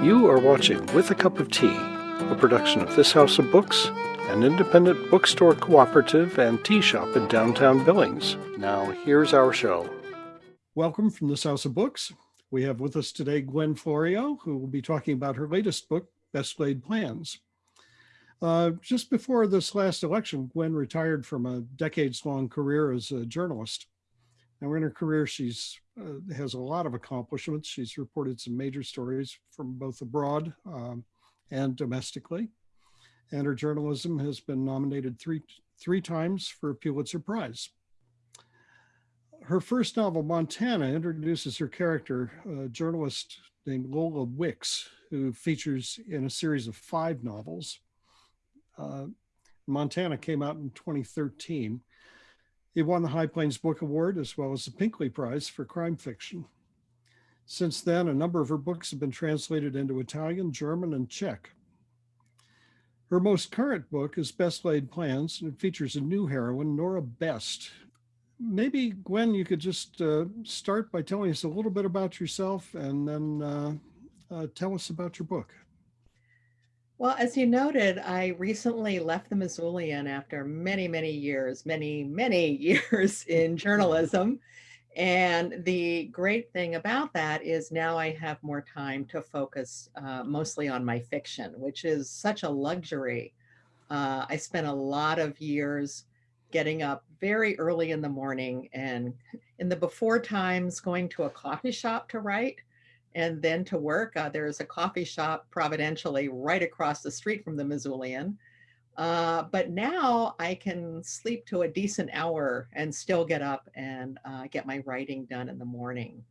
You are watching With a Cup of Tea, a production of This House of Books, an independent bookstore cooperative and tea shop in downtown Billings. Now, here's our show. Welcome from This House of Books. We have with us today Gwen Florio, who will be talking about her latest book, Best Laid Plans. Uh, just before this last election, Gwen retired from a decades-long career as a journalist. Now in her career, she's uh, has a lot of accomplishments. She's reported some major stories from both abroad um, and domestically. And her journalism has been nominated three, three times for a Pulitzer Prize. Her first novel, Montana, introduces her character, a journalist named Lola Wicks, who features in a series of five novels. Uh, Montana came out in 2013. He won the High Plains Book Award as well as the Pinckley Prize for crime fiction. Since then, a number of her books have been translated into Italian, German, and Czech. Her most current book is Best Laid Plans, and it features a new heroine, Nora Best. Maybe, Gwen, you could just uh, start by telling us a little bit about yourself and then uh, uh, tell us about your book. Well, as you noted, I recently left the Missoulian after many, many years, many, many years in journalism. And the great thing about that is now I have more time to focus uh, mostly on my fiction, which is such a luxury. Uh, I spent a lot of years getting up very early in the morning and in the before times going to a coffee shop to write and then to work. Uh, there's a coffee shop providentially right across the street from the Missoulian. Uh, but now I can sleep to a decent hour and still get up and uh, get my writing done in the morning.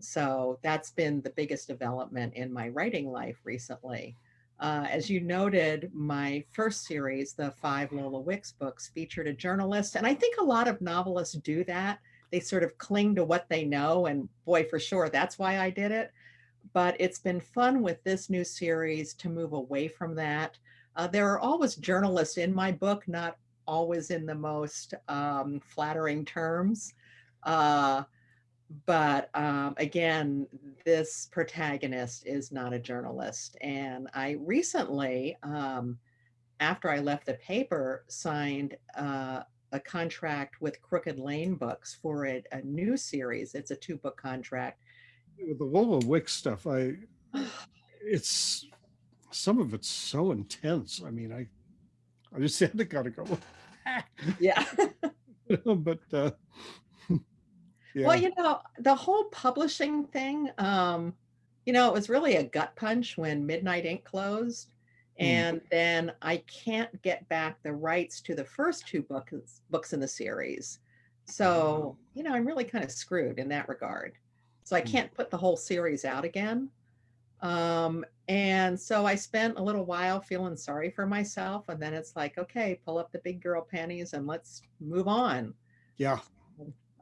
So that's been the biggest development in my writing life recently. Uh, as you noted, my first series, the five Lola Wicks books, featured a journalist. And I think a lot of novelists do that. They sort of cling to what they know. And boy, for sure, that's why I did it but it's been fun with this new series to move away from that. Uh, there are always journalists in my book, not always in the most um, flattering terms. Uh, but um, again, this protagonist is not a journalist. And I recently, um, after I left the paper, signed uh, a contract with Crooked Lane Books for a, a new series. It's a two book contract with the Lola Wick stuff, I it's some of it's so intense. I mean, I I just had to gotta go. yeah. but uh yeah. Well, you know, the whole publishing thing, um, you know, it was really a gut punch when Midnight Ink closed. Mm. And then I can't get back the rights to the first two books books in the series. So, you know, I'm really kind of screwed in that regard. So I hmm. can't put the whole series out again. Um, and so I spent a little while feeling sorry for myself. And then it's like, okay, pull up the big girl panties and let's move on. Yeah.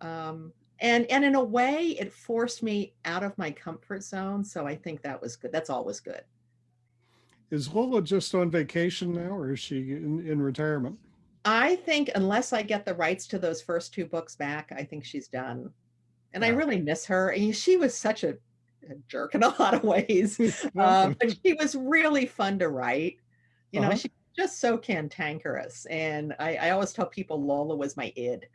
Um, and, and in a way it forced me out of my comfort zone. So I think that was good. That's always good. Is Lola just on vacation now or is she in, in retirement? I think unless I get the rights to those first two books back, I think she's done and yeah. I really miss her. And she was such a, a jerk in a lot of ways, um, but she was really fun to write. You know, uh -huh. she's just so cantankerous. And I, I, always tell people Lola was my id.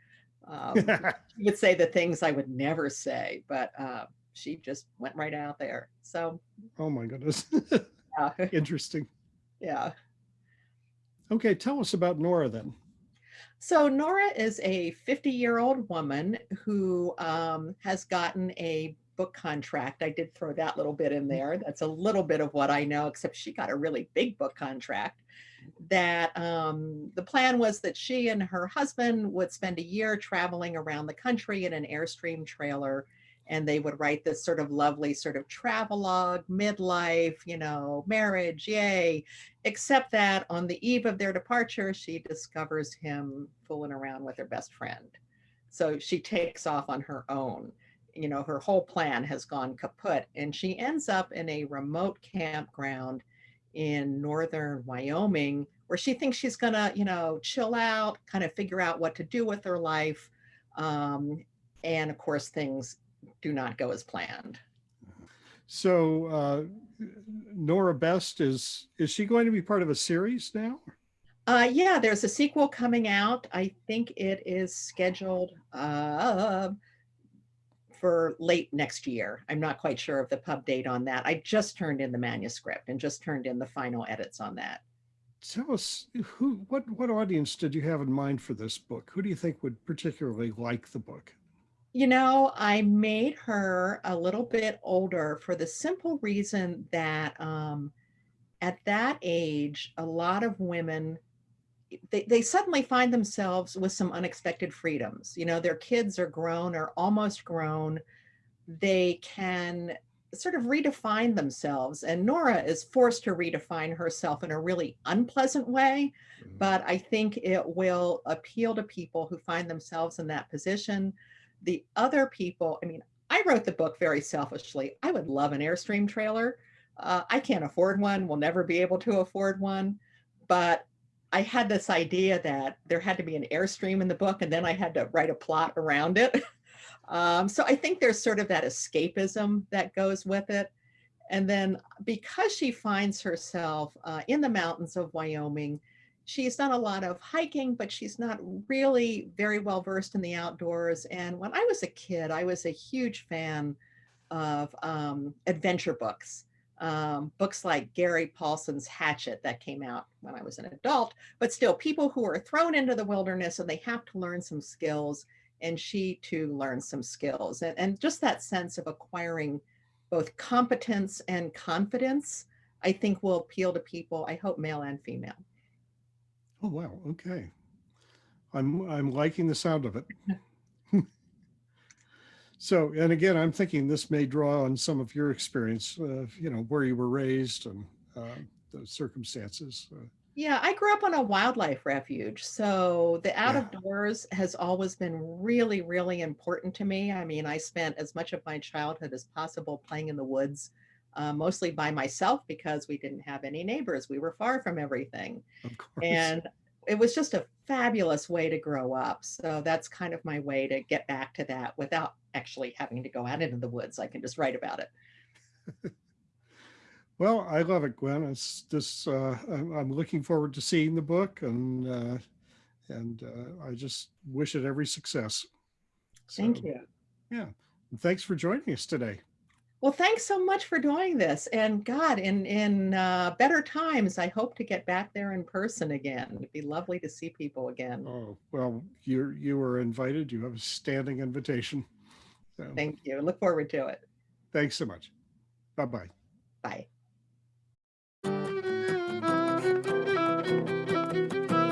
Um, she would say the things I would never say, but uh, she just went right out there. So. Oh my goodness. yeah. Interesting. Yeah. Okay, tell us about Nora then. So Nora is a 50 year old woman who um, has gotten a book contract. I did throw that little bit in mm. there. That's a little bit of what I know, except she got a really big book contract that um, the plan was that she and her husband would spend a year traveling around the country in an Airstream trailer and they would write this sort of lovely sort of travelogue, midlife, you know, marriage, yay. Except that on the eve of their departure, she discovers him fooling around with her best friend. So she takes off on her own. You know, her whole plan has gone kaput and she ends up in a remote campground in northern Wyoming where she thinks she's gonna, you know, chill out, kind of figure out what to do with her life. Um, and of course, things do not go as planned. So uh, Nora Best is is she going to be part of a series now? Uh, yeah, there's a sequel coming out. I think it is scheduled uh, for late next year. I'm not quite sure of the pub date on that. I just turned in the manuscript and just turned in the final edits on that. Tell us who, what, what audience did you have in mind for this book? Who do you think would particularly like the book? You know, I made her a little bit older for the simple reason that um, at that age, a lot of women they, they suddenly find themselves with some unexpected freedoms. You know, their kids are grown or almost grown. They can sort of redefine themselves. And Nora is forced to redefine herself in a really unpleasant way. Mm-hmm. But I think it will appeal to people who find themselves in that position. The other people, I mean, I wrote the book very selfishly. I would love an Airstream trailer. Uh, I can't afford one, will never be able to afford one. But I had this idea that there had to be an airstream in the book and then I had to write a plot around it. um, so I think there's sort of that escapism that goes with it. And then because she finds herself uh, in the mountains of Wyoming, she's done a lot of hiking, but she's not really very well versed in the outdoors. And when I was a kid, I was a huge fan of um, adventure books um, books like Gary Paulsen's Hatchet that came out when I was an adult, but still people who are thrown into the wilderness and they have to learn some skills and she too learns some skills and, and just that sense of acquiring both competence and confidence, I think will appeal to people, I hope male and female. Oh, wow. Okay. I'm, I'm liking the sound of it. So, and again, I'm thinking this may draw on some of your experience, uh, you know, where you were raised and uh, the circumstances. Uh. Yeah, I grew up on a wildlife refuge. So the out of doors has always been really, really important to me. I mean, I spent as much of my childhood as possible playing in the woods, uh, mostly by myself because we didn't have any neighbors. We were far from everything. And it was just a fabulous way to grow up. So that's kind of my way to get back to that without actually having to go out into the woods. I can just write about it. well, I love it, Gwen. It's this, uh, I'm, looking forward to seeing the book and, uh, and uh, I just wish it every success. Thank you. Yeah. And thanks for joining us today. Well, thanks so much for doing this. And God, in in uh, better times, I hope to get back there in person again. It'd be lovely to see people again. Oh, well, you you were invited. You have a standing invitation. So, Thank you. Look forward to it. Thanks so much. Bye-bye. Bye.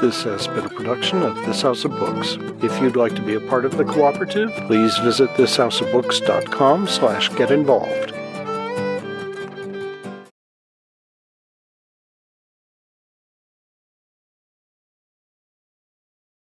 This has been a production of This House of Books. If you'd like to be a part of the cooperative, please visit thishouseofbooks.com slash get involved.